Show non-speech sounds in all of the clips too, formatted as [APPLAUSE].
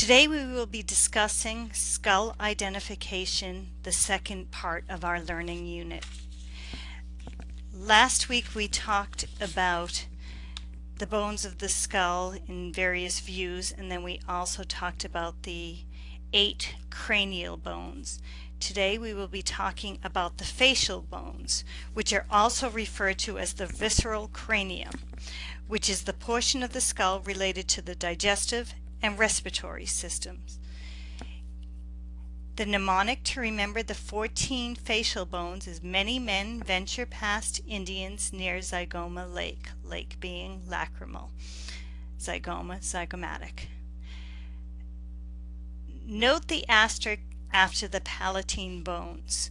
Today we will be discussing skull identification, the second part of our learning unit. Last week we talked about the bones of the skull in various views and then we also talked about the eight cranial bones. Today we will be talking about the facial bones, which are also referred to as the visceral cranium, which is the portion of the skull related to the digestive and respiratory systems. The mnemonic to remember the 14 facial bones is many men venture past Indians near Zygoma Lake, lake being lacrimal, zygoma, zygomatic. Note the asterisk after the palatine bones.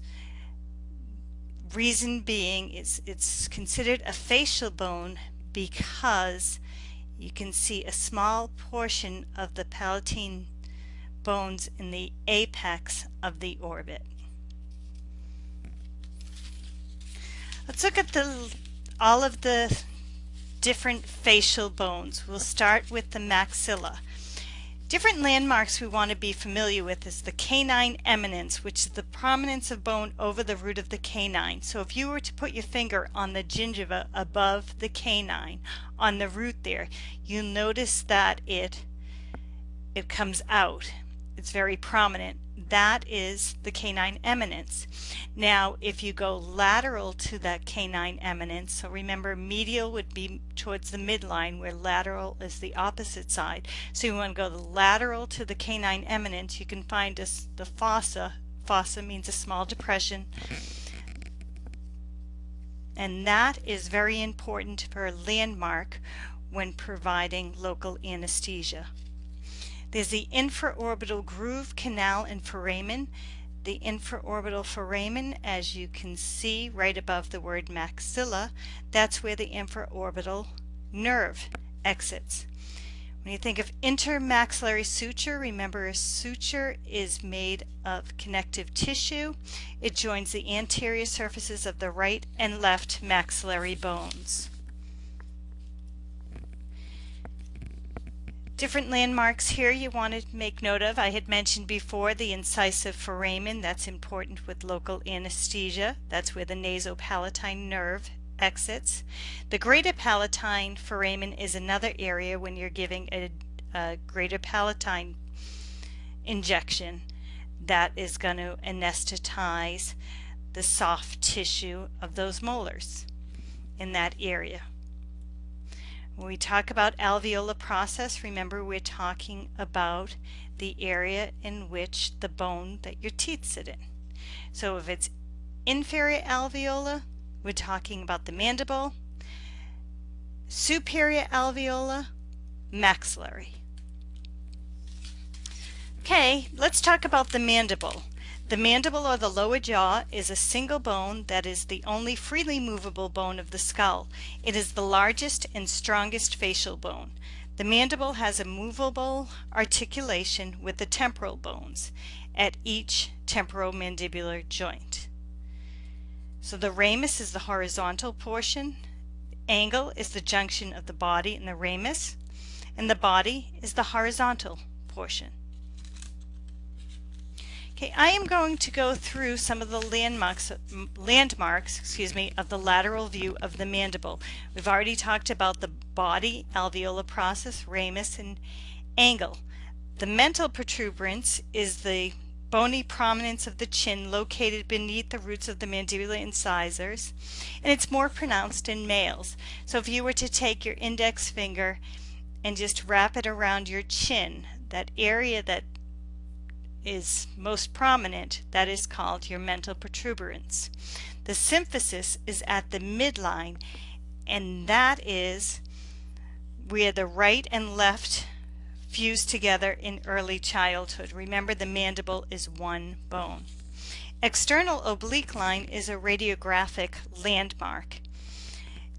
Reason being is it's considered a facial bone because you can see a small portion of the palatine bones in the apex of the orbit. Let's look at the all of the different facial bones. We'll start with the maxilla. Different landmarks we want to be familiar with is the canine eminence, which is the prominence of bone over the root of the canine. So if you were to put your finger on the gingiva above the canine, on the root there, you'll notice that it it comes out. It's very prominent that is the canine eminence. Now, if you go lateral to that canine eminence, so remember medial would be towards the midline where lateral is the opposite side. So you want to go lateral to the canine eminence, you can find the fossa. Fossa means a small depression. And that is very important for a landmark when providing local anesthesia. There's the infraorbital groove canal and foramen. The infraorbital foramen, as you can see right above the word maxilla, that's where the infraorbital nerve exits. When you think of intermaxillary suture, remember a suture is made of connective tissue. It joins the anterior surfaces of the right and left maxillary bones. Different landmarks here you want to make note of. I had mentioned before the incisive foramen. That's important with local anesthesia. That's where the nasopalatine nerve exits. The greater palatine foramen is another area when you're giving a, a greater palatine injection that is going to anesthetize the soft tissue of those molars in that area. When we talk about alveolar process, remember we're talking about the area in which the bone that your teeth sit in. So if it's inferior alveolar, we're talking about the mandible. Superior alveolar, maxillary. Okay, let's talk about the mandible. The mandible or the lower jaw is a single bone that is the only freely movable bone of the skull. It is the largest and strongest facial bone. The mandible has a movable articulation with the temporal bones at each temporomandibular joint. So the ramus is the horizontal portion, angle is the junction of the body and the ramus, and the body is the horizontal portion. Okay, I am going to go through some of the landmarks, landmarks excuse me, of the lateral view of the mandible. We've already talked about the body, alveolar process, ramus, and angle. The mental protuberance is the bony prominence of the chin located beneath the roots of the mandibular incisors, and it's more pronounced in males. So if you were to take your index finger and just wrap it around your chin, that area that is most prominent, that is called your mental protuberance. The symphysis is at the midline, and that is where the right and left fuse together in early childhood. Remember, the mandible is one bone. External oblique line is a radiographic landmark.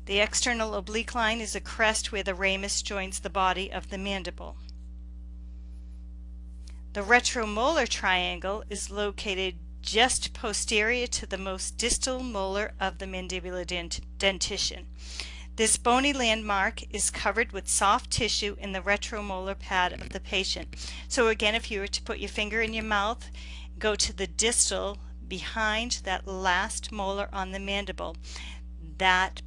The external oblique line is a crest where the ramus joins the body of the mandible. The retromolar triangle is located just posterior to the most distal molar of the mandibular dent dentition. This bony landmark is covered with soft tissue in the retromolar pad of the patient. So again, if you were to put your finger in your mouth, go to the distal behind that last molar on the mandible, that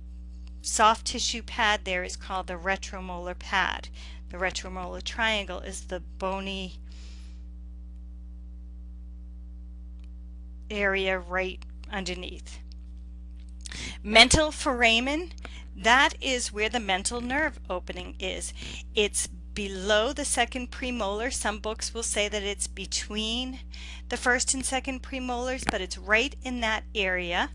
soft tissue pad there is called the retromolar pad. The retromolar triangle is the bony area right underneath. Mental foramen, that is where the mental nerve opening is. It's below the second premolar. Some books will say that it's between the first and second premolars, but it's right in that area.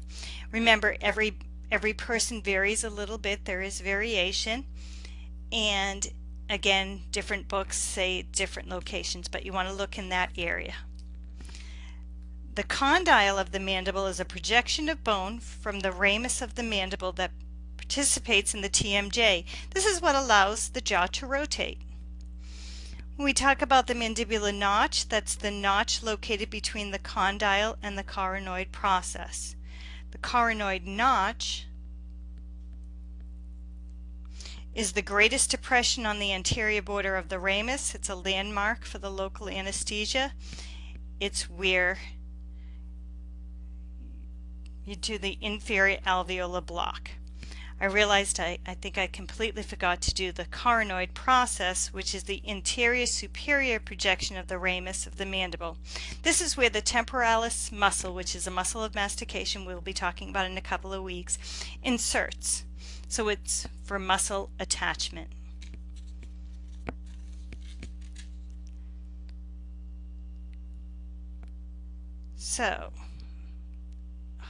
Remember, every every person varies a little bit. There is variation. And again, different books say different locations, but you want to look in that area. The condyle of the mandible is a projection of bone from the ramus of the mandible that participates in the TMJ. This is what allows the jaw to rotate. When we talk about the mandibular notch, that's the notch located between the condyle and the coronoid process. The coronoid notch is the greatest depression on the anterior border of the ramus. It's a landmark for the local anesthesia. It's where you do the inferior alveolar block. I realized I, I think I completely forgot to do the coronoid process, which is the interior superior projection of the ramus of the mandible. This is where the temporalis muscle, which is a muscle of mastication we'll be talking about in a couple of weeks, inserts. So it's for muscle attachment. So,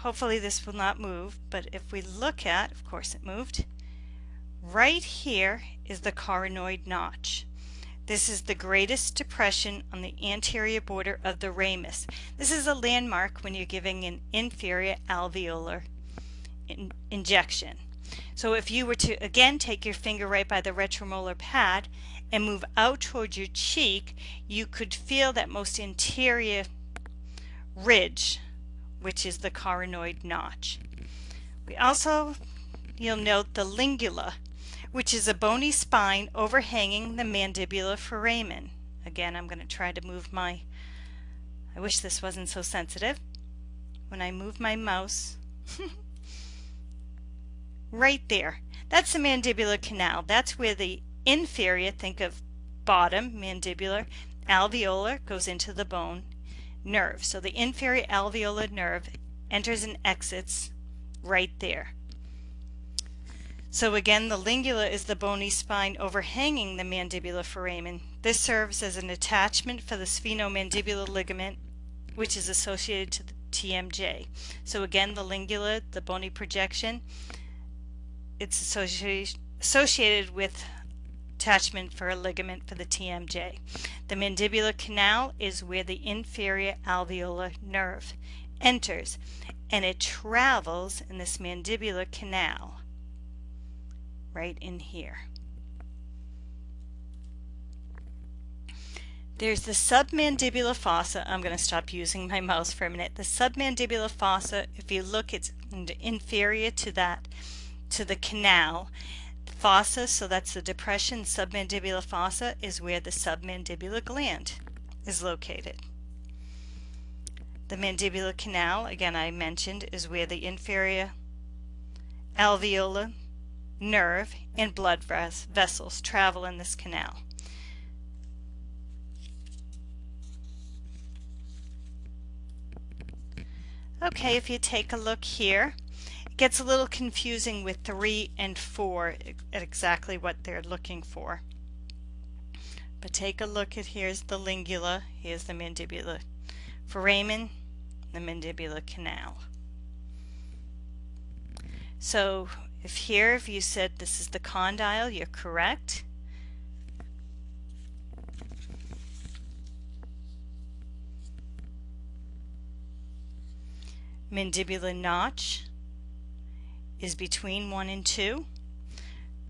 hopefully this will not move, but if we look at, of course it moved, right here is the coronoid notch. This is the greatest depression on the anterior border of the ramus. This is a landmark when you're giving an inferior alveolar in injection. So if you were to again take your finger right by the retromolar pad and move out toward your cheek, you could feel that most interior ridge which is the coronoid notch. We also, you'll note the lingula, which is a bony spine overhanging the mandibular foramen. Again, I'm going to try to move my, I wish this wasn't so sensitive. When I move my mouse, [LAUGHS] right there, that's the mandibular canal. That's where the inferior, think of bottom, mandibular, alveolar goes into the bone nerve. So the inferior alveolar nerve enters and exits right there. So again, the lingula is the bony spine overhanging the mandibular foramen. This serves as an attachment for the sphenomandibular ligament, which is associated to the TMJ. So again, the lingula, the bony projection, it's associated, associated with attachment for a ligament for the TMJ. The mandibular canal is where the inferior alveolar nerve enters and it travels in this mandibular canal right in here. There's the submandibular fossa. I'm going to stop using my mouse for a minute. The submandibular fossa, if you look, it's inferior to that, to the canal fossa, so that's the depression, submandibular fossa is where the submandibular gland is located. The mandibular canal, again I mentioned, is where the inferior alveolar nerve and blood vessels travel in this canal. Okay, if you take a look here, gets a little confusing with 3 and 4 at exactly what they're looking for. But take a look at here's the lingula, here's the mandibular foramen, the mandibular canal. So if here, if you said this is the condyle, you're correct. Mandibular notch, is between 1 and 2.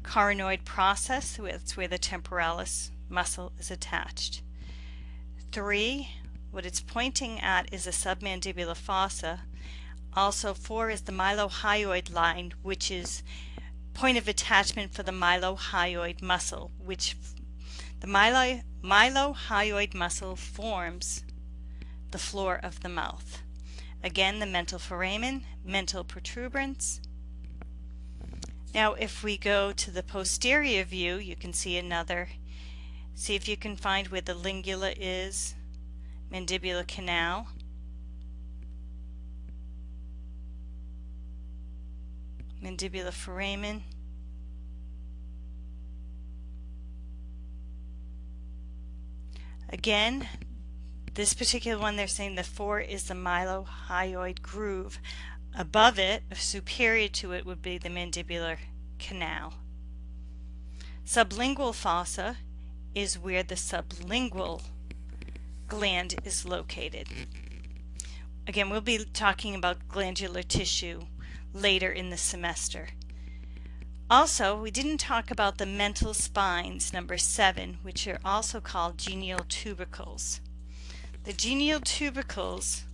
Coronoid process, that's where the temporalis muscle is attached. 3, what it's pointing at is a submandibular fossa. Also 4 is the mylohyoid line, which is point of attachment for the mylohyoid muscle, which the mylo, mylohyoid muscle forms the floor of the mouth. Again, the mental foramen, mental protuberance. Now, if we go to the posterior view, you can see another. See if you can find where the lingula is, mandibular canal. Mandibular foramen. Again, this particular one, they're saying the four is the mylohyoid groove. Above it, superior to it, would be the mandibular canal. Sublingual fossa is where the sublingual gland is located. Again, we'll be talking about glandular tissue later in the semester. Also, we didn't talk about the mental spines, number seven, which are also called genial tubercles. The genial tubercles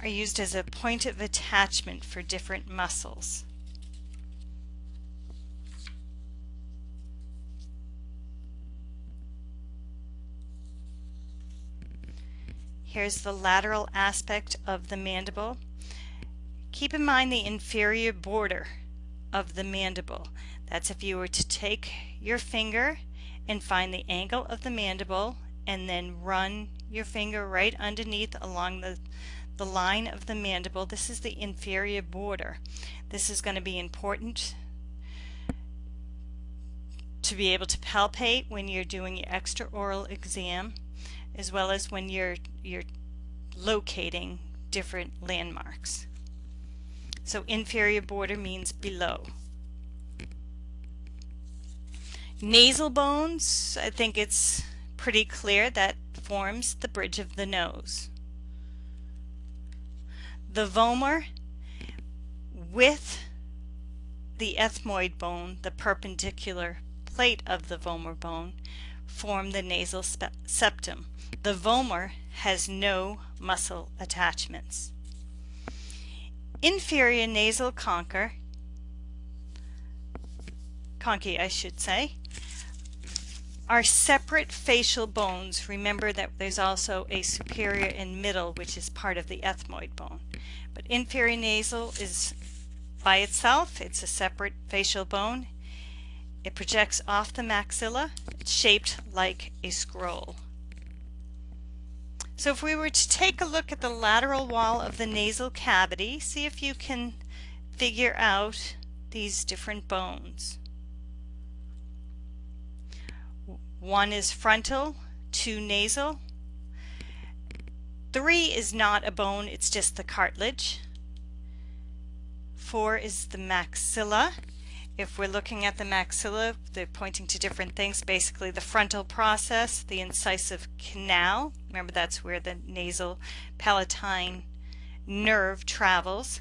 are used as a point of attachment for different muscles. Here's the lateral aspect of the mandible. Keep in mind the inferior border of the mandible. That's if you were to take your finger and find the angle of the mandible and then run your finger right underneath along the, the line of the mandible. This is the inferior border. This is going to be important to be able to palpate when you're doing your extraoral exam as well as when you're you're locating different landmarks. So inferior border means below. Nasal bones, I think it's pretty clear that forms the bridge of the nose. The vomer with the ethmoid bone, the perpendicular plate of the vomer bone, form the nasal septum. The vomer has no muscle attachments. Inferior nasal concha, conchae I should say, are separate facial bones. Remember that there's also a superior and middle which is part of the ethmoid bone. But inferior nasal is by itself, it's a separate facial bone. It projects off the maxilla, it's shaped like a scroll. So if we were to take a look at the lateral wall of the nasal cavity, see if you can figure out these different bones. One is frontal, two nasal. Three is not a bone, it's just the cartilage. Four is the maxilla. If we're looking at the maxilla, they're pointing to different things. Basically, the frontal process, the incisive canal. Remember, that's where the nasal palatine nerve travels.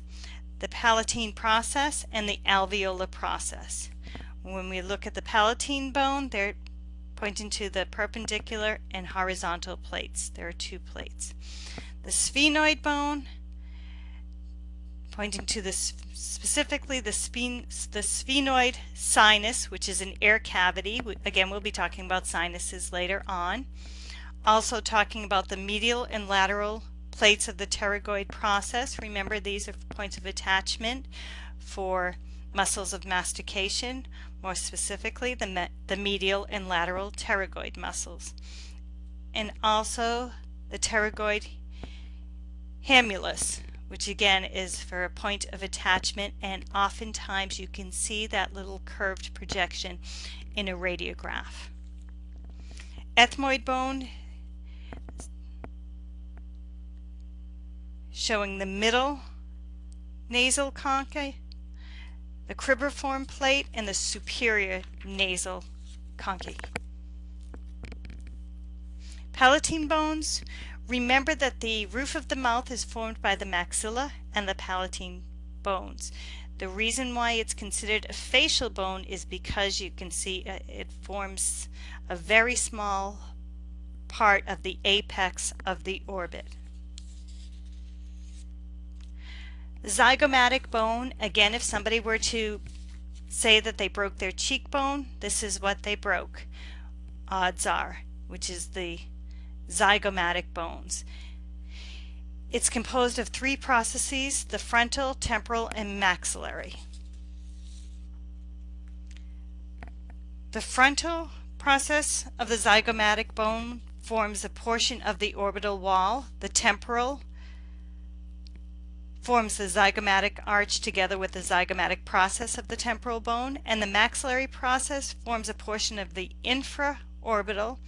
The palatine process and the alveolar process. When we look at the palatine bone, they're pointing to the perpendicular and horizontal plates. There are two plates. The sphenoid bone, pointing to the specifically the, sphen the sphenoid sinus, which is an air cavity. Again, we'll be talking about sinuses later on. Also talking about the medial and lateral plates of the pterygoid process. Remember, these are points of attachment for muscles of mastication more specifically the, me the medial and lateral pterygoid muscles, and also the pterygoid hamulus, which again is for a point of attachment, and oftentimes you can see that little curved projection in a radiograph. Ethmoid bone showing the middle nasal concha the cribriform plate, and the superior nasal concha. Palatine bones. Remember that the roof of the mouth is formed by the maxilla and the palatine bones. The reason why it's considered a facial bone is because you can see uh, it forms a very small part of the apex of the orbit. Zygomatic bone, again, if somebody were to say that they broke their cheekbone, this is what they broke, odds are, which is the zygomatic bones. It's composed of three processes, the frontal, temporal, and maxillary. The frontal process of the zygomatic bone forms a portion of the orbital wall. The temporal forms the zygomatic arch together with the zygomatic process of the temporal bone, and the maxillary process forms a portion of the infraorbital,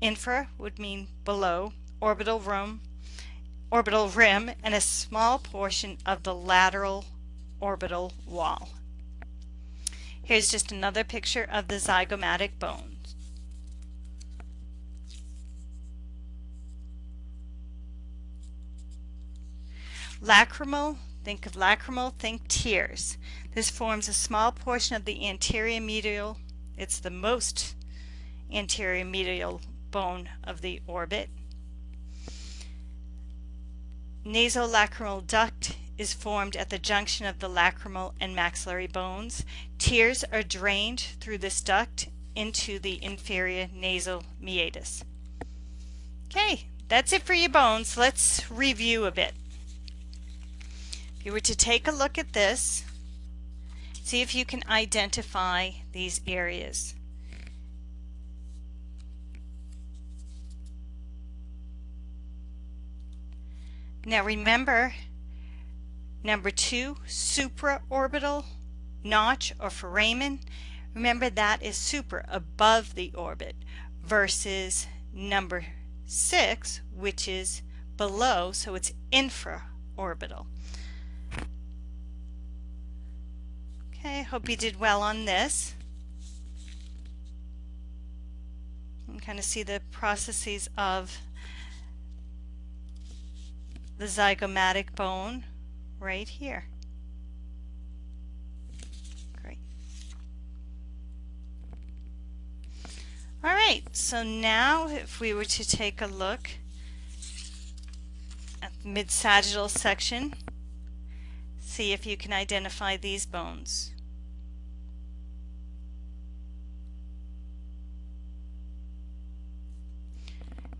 infra would mean below, orbital rim, orbital rim, and a small portion of the lateral orbital wall. Here's just another picture of the zygomatic bone. Lacrimal, think of lacrimal, think tears. This forms a small portion of the anterior medial, it's the most anterior medial bone of the orbit. Nasolacrimal duct is formed at the junction of the lacrimal and maxillary bones. Tears are drained through this duct into the inferior nasal meatus. Okay, that's it for your bones. Let's review a bit you were to take a look at this, see if you can identify these areas. Now remember, number two, supraorbital notch or foramen. Remember that is super, above the orbit, versus number six, which is below, so it's infraorbital. Okay, hope you did well on this. You can kind of see the processes of the zygomatic bone right here. Great. All right, so now if we were to take a look at the mid-sagittal section, see if you can identify these bones.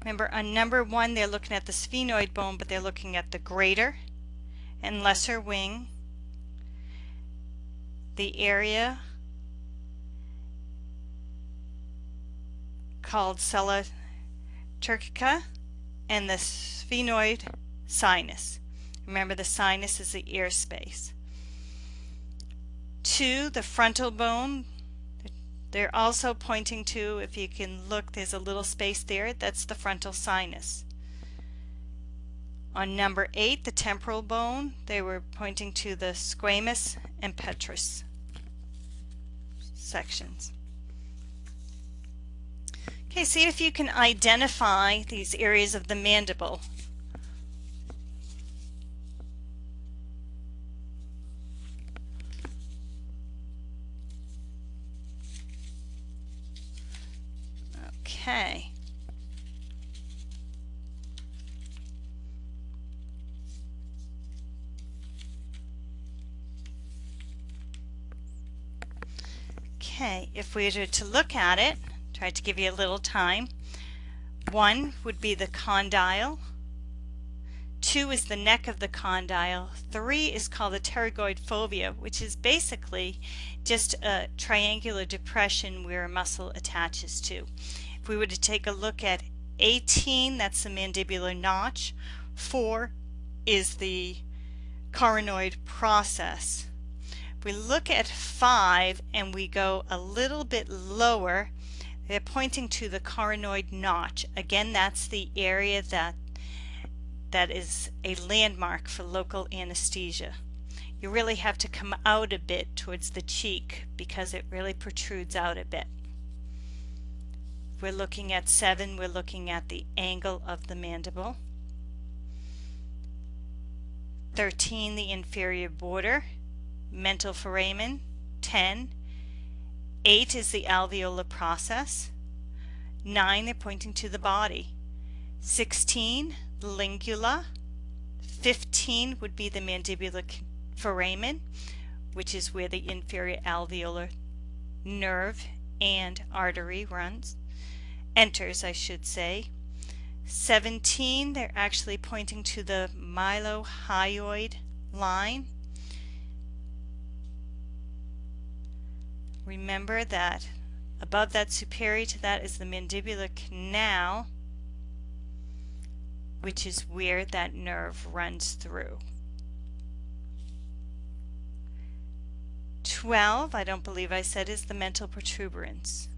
Remember on number one they're looking at the sphenoid bone but they're looking at the greater and lesser wing, the area called sella turcica and the sphenoid sinus. Remember the sinus is the ear space. Two, the frontal bone, they're also pointing to, if you can look, there's a little space there, that's the frontal sinus. On number 8, the temporal bone, they were pointing to the squamous and petrous sections. Okay, see if you can identify these areas of the mandible Okay. Okay, if we were to look at it, try to give you a little time. One would be the condyle. Two is the neck of the condyle. Three is called the pterygoid fovea, which is basically just a triangular depression where a muscle attaches to. If we were to take a look at 18, that's the mandibular notch. 4 is the coronoid process. If we look at 5 and we go a little bit lower, they're pointing to the coronoid notch. Again, that's the area that that is a landmark for local anesthesia. You really have to come out a bit towards the cheek because it really protrudes out a bit we're looking at 7, we're looking at the angle of the mandible. 13, the inferior border, mental foramen. 10, 8 is the alveolar process. 9, they're pointing to the body. 16, the lingula. 15 would be the mandibular foramen. which is where the inferior alveolar nerve and artery runs, enters, I should say. 17, they're actually pointing to the mylohyoid line. Remember that above that superior to that is the mandibular canal, which is where that nerve runs through. 12, I don't believe I said, is the mental protuberance.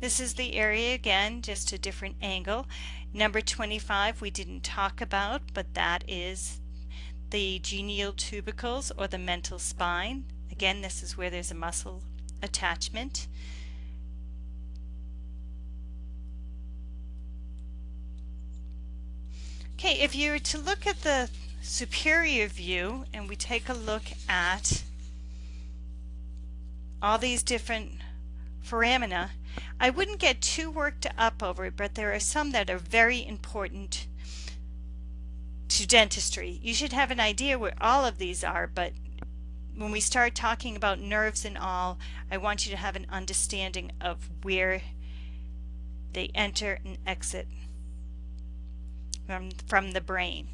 This is the area again, just a different angle. Number 25 we didn't talk about, but that is the genial tubercles or the mental spine. Again, this is where there's a muscle attachment. Okay, if you were to look at the superior view and we take a look at all these different foramina, I wouldn't get too worked up over it, but there are some that are very important to dentistry. You should have an idea where all of these are, but when we start talking about nerves and all, I want you to have an understanding of where they enter and exit from, from the brain.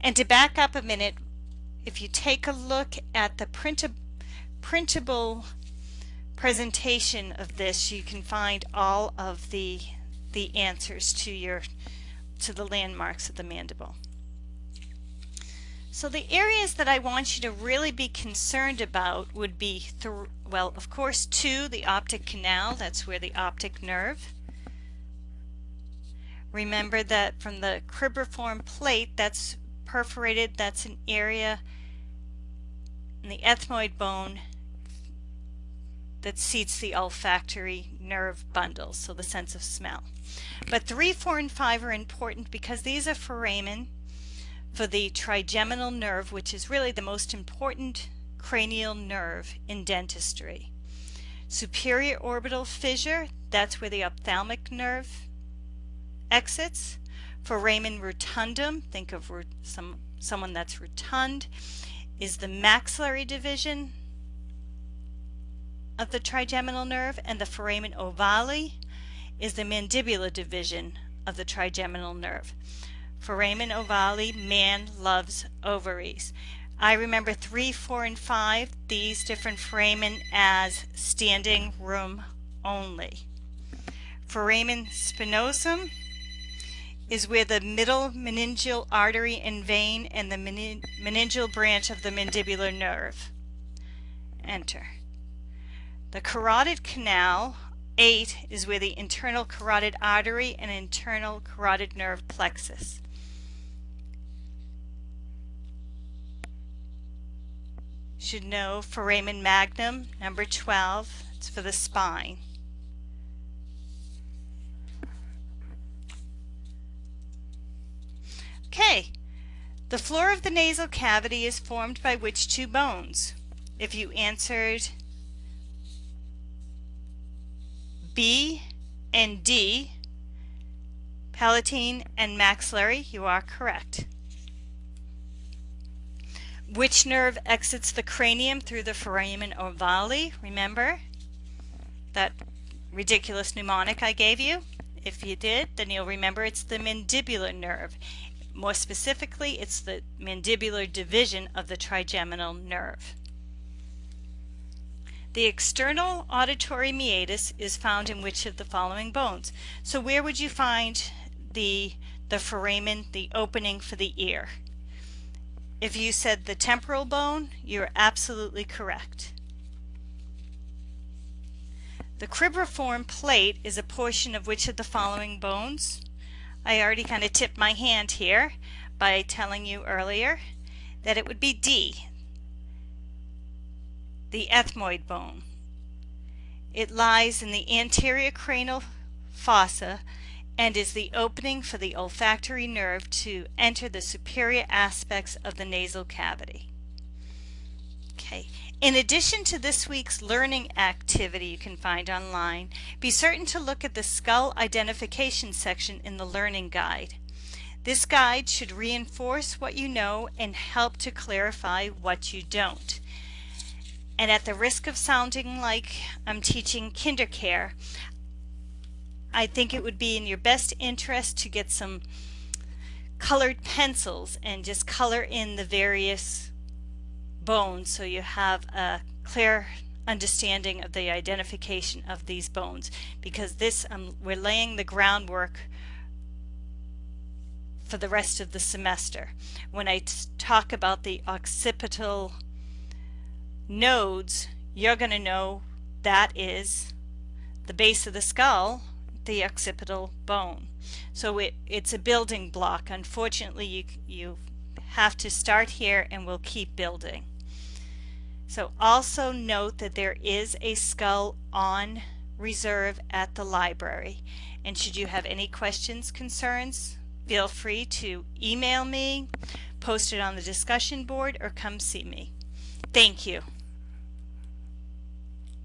And to back up a minute, if you take a look at the printa printable presentation of this, you can find all of the the answers to your to the landmarks of the mandible. So the areas that I want you to really be concerned about would be, well, of course, two, the optic canal, that's where the optic nerve. Remember that from the cribriform plate, that's perforated, that's an area in the ethmoid bone that seats the olfactory nerve bundle, so the sense of smell. But 3, 4, and 5 are important because these are foramen for the trigeminal nerve, which is really the most important cranial nerve in dentistry. Superior orbital fissure, that's where the ophthalmic nerve exits. Foramen rotundum, think of some someone that's rotund, is the maxillary division of the trigeminal nerve, and the foramen ovale is the mandibular division of the trigeminal nerve. Foramen ovale, man loves ovaries. I remember 3, 4, and 5, these different foramen as standing room only. Foramen spinosum is where the middle meningeal artery and vein and the meningeal branch of the mandibular nerve enter. The carotid canal, 8, is where the internal carotid artery and internal carotid nerve plexus. Should know foramen magnum, number 12, it's for the spine. Okay, the floor of the nasal cavity is formed by which two bones? If you answered B and D, palatine and maxillary, you are correct. Which nerve exits the cranium through the foramen ovale? Remember that ridiculous mnemonic I gave you? If you did, then you'll remember it's the mandibular nerve. More specifically, it's the mandibular division of the trigeminal nerve. The external auditory meatus is found in which of the following bones? So where would you find the, the foramen, the opening for the ear? If you said the temporal bone, you're absolutely correct. The cribriform plate is a portion of which of the following bones? I already kind of tipped my hand here by telling you earlier that it would be D, the ethmoid bone. It lies in the anterior cranial fossa and is the opening for the olfactory nerve to enter the superior aspects of the nasal cavity. Okay. In addition to this week's learning activity you can find online, be certain to look at the skull identification section in the learning guide. This guide should reinforce what you know and help to clarify what you don't. And at the risk of sounding like I'm teaching kindercare, I think it would be in your best interest to get some colored pencils and just color in the various bones so you have a clear understanding of the identification of these bones because this um, we're laying the groundwork for the rest of the semester. When I talk about the occipital nodes, you're going to know that is the base of the skull, the occipital bone. So it, it's a building block. Unfortunately, you, you have to start here and we'll keep building. So also note that there is a skull on reserve at the library. And should you have any questions, concerns, feel free to email me, post it on the discussion board, or come see me. Thank you.